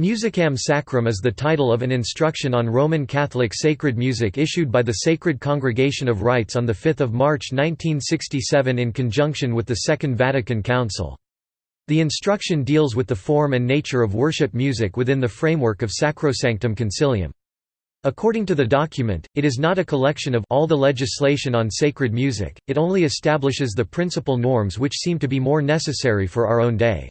Musicam Sacram is the title of an instruction on Roman Catholic sacred music issued by the Sacred Congregation of Rites on 5 March 1967 in conjunction with the Second Vatican Council. The instruction deals with the form and nature of worship music within the framework of Sacrosanctum Concilium. According to the document, it is not a collection of all the legislation on sacred music, it only establishes the principal norms which seem to be more necessary for our own day.